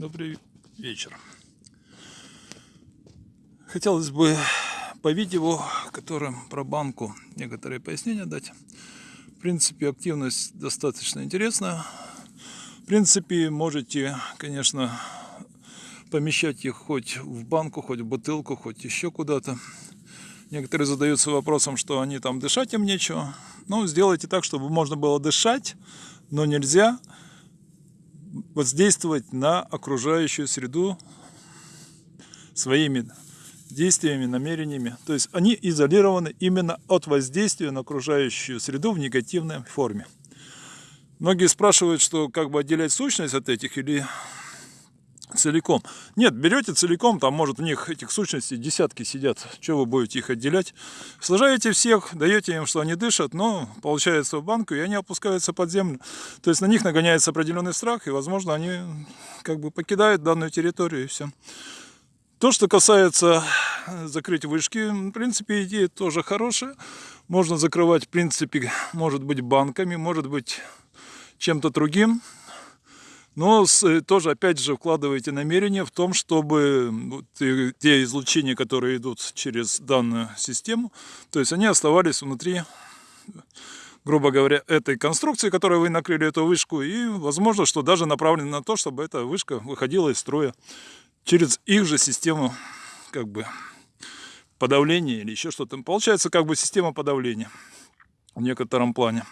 Добрый вечер. Хотелось бы по видео, которым про банку некоторые пояснения дать. В принципе, активность достаточно интересная. В принципе, можете, конечно, помещать их хоть в банку, хоть в бутылку, хоть еще куда-то. Некоторые задаются вопросом, что они там дышать им нечего. Ну, сделайте так, чтобы можно было дышать, но нельзя воздействовать на окружающую среду своими действиями, намерениями. То есть они изолированы именно от воздействия на окружающую среду в негативной форме. Многие спрашивают, что как бы отделять сущность от этих или целиком. Нет, берете целиком, там может в них этих сущностей десятки сидят, что вы будете их отделять. Сложаете всех, даете им, что они дышат, но получается в банку, и они опускаются под землю. То есть на них нагоняется определенный страх, и возможно они как бы покидают данную территорию, и все. То, что касается закрыть вышки, в принципе, идея тоже хорошая. Можно закрывать, в принципе, может быть, банками, может быть, чем-то другим. Но с, тоже, опять же, вкладываете намерение в том, чтобы те излучения, которые идут через данную систему, то есть они оставались внутри, грубо говоря, этой конструкции, которой вы накрыли эту вышку, и возможно, что даже направлено на то, чтобы эта вышка выходила из строя через их же систему, как бы, подавления или еще что-то. Получается, как бы система подавления в некотором плане.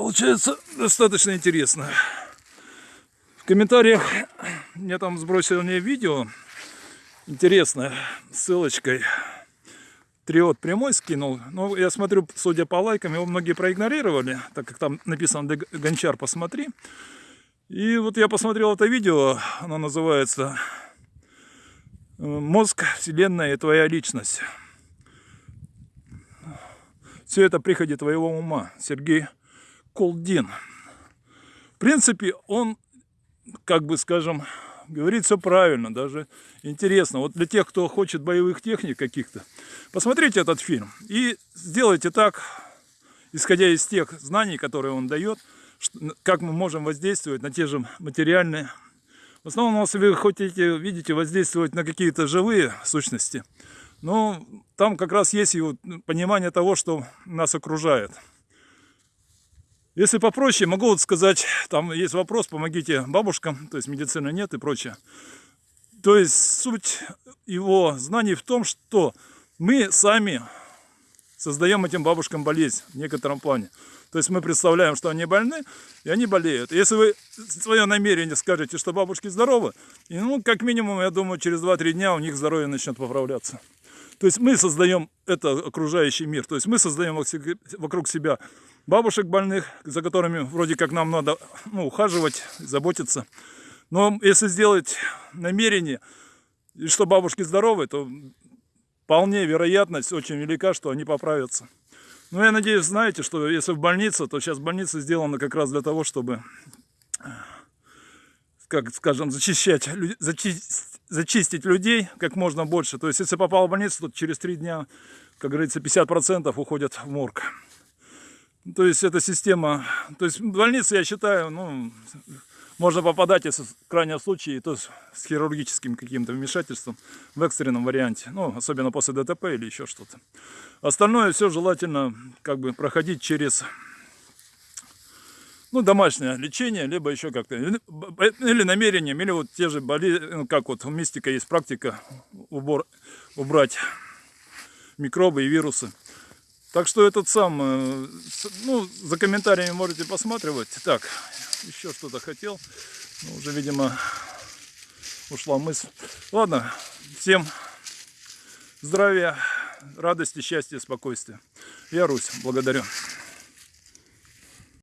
Получается достаточно интересно. В комментариях мне там сбросили мне видео интересное, ссылочкой. Триот прямой скинул. Но я смотрю, судя по лайкам, его многие проигнорировали, так как там написано «Гончар, посмотри». И вот я посмотрел это видео, оно называется «Мозг, Вселенная и твоя личность». Все это приходит твоего ума. Сергей Колдин. В принципе, он, как бы скажем, говорит все правильно, даже интересно. Вот для тех, кто хочет боевых техник каких-то, посмотрите этот фильм и сделайте так, исходя из тех знаний, которые он дает, как мы можем воздействовать на те же материальные. В основном, если вы хотите, видите, воздействовать на какие-то живые сущности, но там как раз есть и понимание того, что нас окружает. Если попроще, могу вот сказать, там есть вопрос, помогите бабушкам, то есть медицины нет и прочее. То есть суть его знаний в том, что мы сами создаем этим бабушкам болезнь в некотором плане. То есть мы представляем, что они больны, и они болеют. Если вы свое намерение скажете, что бабушки здоровы, ну, как минимум, я думаю, через 2-3 дня у них здоровье начнет поправляться. То есть мы создаем это окружающий мир. То есть мы создаем вокруг себя бабушек больных, за которыми вроде как нам надо ну, ухаживать, заботиться. Но если сделать намерение, и что бабушки здоровы, то вполне вероятность очень велика, что они поправятся. Но я надеюсь, знаете, что если в больнице, то сейчас больница сделана как раз для того, чтобы, как скажем, зачищать, зачистить, зачистить людей как можно больше. То есть, если попал в больницу, то через три дня, как говорится, 50% уходят в морг. То есть эта система, то есть в больнице, я считаю, ну, можно попадать, если в крайнем случае, то с хирургическим каким-то вмешательством в экстренном варианте, ну, особенно после ДТП или еще что-то. Остальное все желательно как бы проходить через ну, домашнее лечение, либо еще как-то, или намерением, или вот те же болезни, ну, как вот у мистика есть практика убор, убрать микробы и вирусы. Так что этот сам, э, ну, за комментариями можете посматривать. Так, еще что-то хотел. Но уже, видимо, ушла мысль. Ладно, всем здравия, радости, счастья, спокойствия. Я Русь, благодарю.